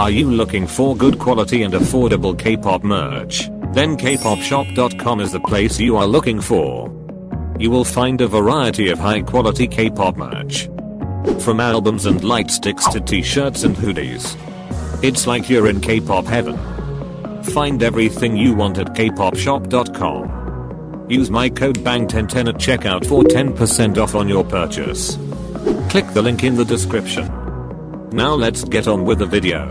Are you looking for good quality and affordable K-pop merch? Then kpopshop.com is the place you are looking for. You will find a variety of high quality K-pop merch. From albums and light sticks to t-shirts and hoodies. It's like you're in K-pop heaven. Find everything you want at kpopshop.com. Use my code BANG1010 at checkout for 10% off on your purchase. Click the link in the description. Now let's get on with the video.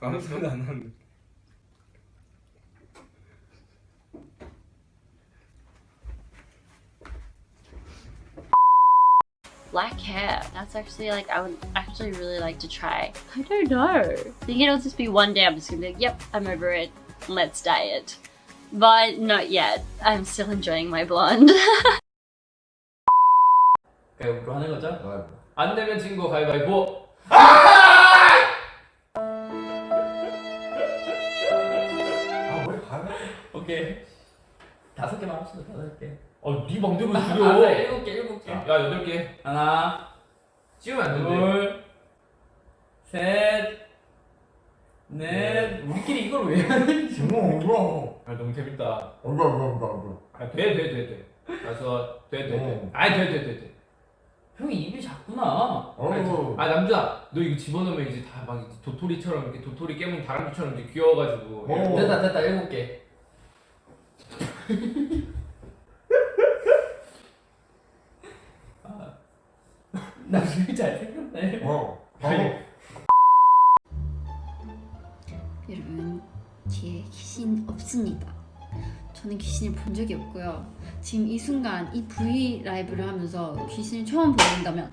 아무 소리 안 나는데. black hair. That's actually like I would actually really like to try. I don't know. I think it'll just be one day I'm just gonna be like, yep, I'm over it. Let's dye it. But not yet. I'm still enjoying my blonde. 가위바위보 하는 거죠? 아, 안 되면 친구 가위바위보. 오케이. 다섯 개만 합시다. 다섯 개. 어, 네 맘대로 줄여. 일곱 개, 일곱 개. 야, 여덟 개. 하나, 찍으면 안 된대. 둘, 셋, 넷. 우리끼리 이걸 왜 하는지. 뭐 뭐야? 아, 너무 재밌다. 뭐야 뭐야 뭐야? 아, 돼, 돼, 돼, 돼. 다섯, 돼, 돼, 돼. 어. 아, 돼, 돼, 돼, 돼. 형이 입이 작구나. 어우. 아 남자 너 이거 집어넣으면 이제 다 막 도토리처럼 이렇게 도토리 깨문 다람쥐처럼 이제 귀여워가지고 어. 됐다, 됐다, 일곱 개. 나 되게 잘생겼네 어. 아니. 여러분 뒤에 귀신 없습니다. 저는 귀신을 본 적이 없고요. 지금 이 순간 이 V 라이브를 하면서 귀신을 처음 보는다면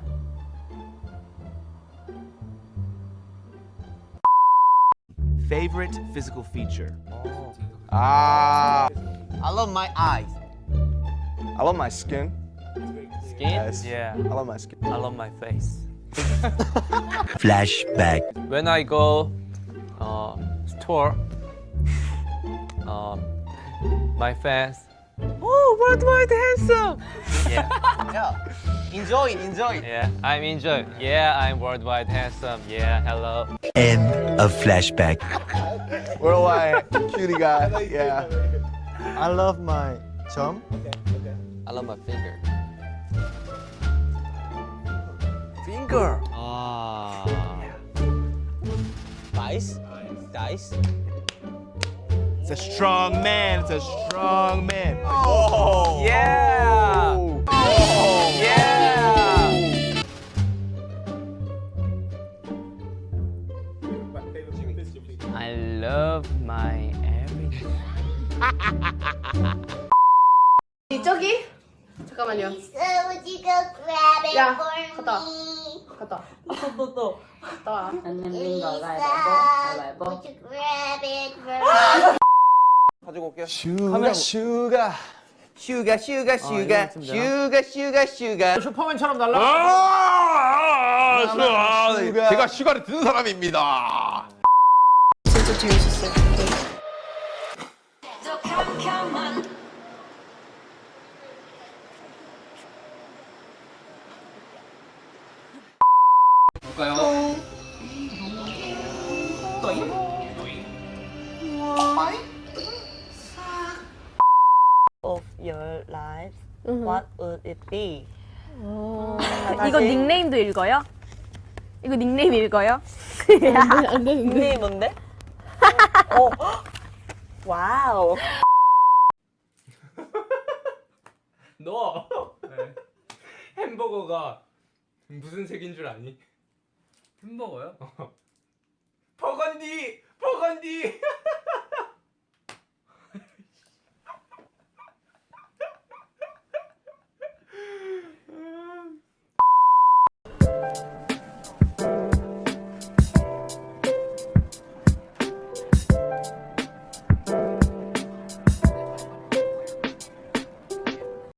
Favorite physical feature? Ah, I love my eyes. I love my skin. Skin? Yes. Yeah. I love my skin. I love my face. Flashback. When I go uh, store, um, my fans. Oh, worldwide handsome. Yeah. yeah. Enjoy it. Enjoy it. Yeah, I'm enjoying. Yeah, I'm worldwide handsome. Yeah. Hello. End of flashback. Worldwide cutie guy. Yeah. I love my chum. I love my finger. Finger. Ah. Dice. Dice. It's a strong man. It's a strong man. Oh. Yeah. Oh. 저기 잠깐만요. 야, 갔다 와. 갔다 와. 또또또 갔다 와. 가지고 올게요. 슈가 슈가. 슈가 슈가 슈가 슈가 슈가 슈가 슈퍼맨처럼 날라. 아, 슈가. 제가 슈가를 듣는 사람입니다. 진짜 재밌었어요. 볼까요? of your life, what would it be? 이거 닉네임도 읽어요? 이거 닉네임 읽어요? 안. 닉네임 뭔데? 어. 와우. 너. 네. 햄버거가 무슨 색인 줄 아니? 햄버거요? 버건디! 버건디!